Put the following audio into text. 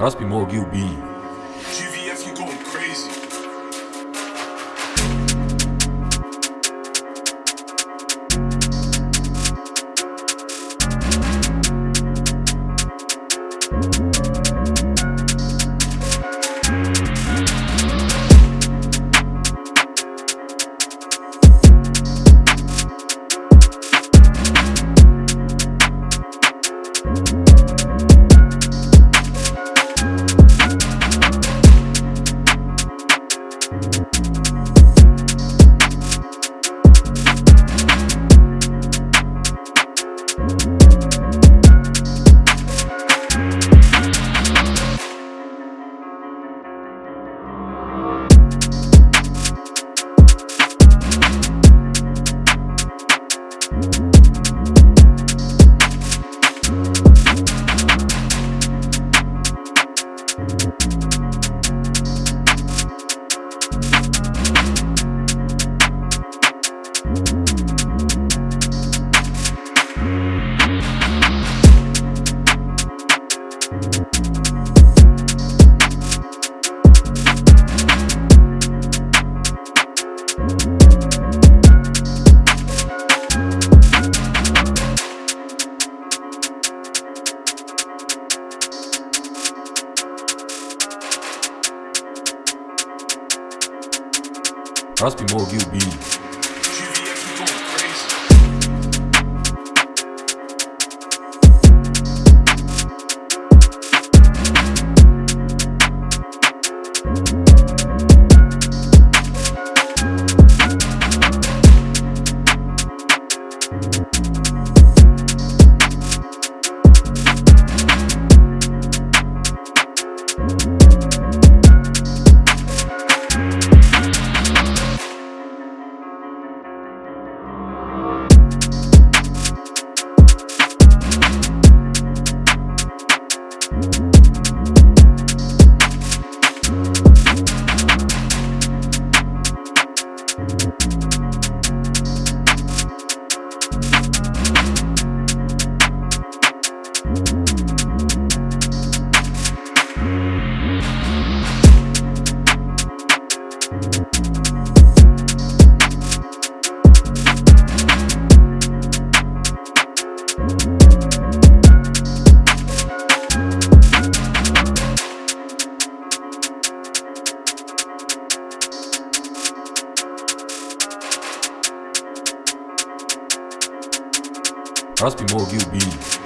Aspimog e. We'll be right back. Raspy Mo, you be. Raspy Mo Gil Beats.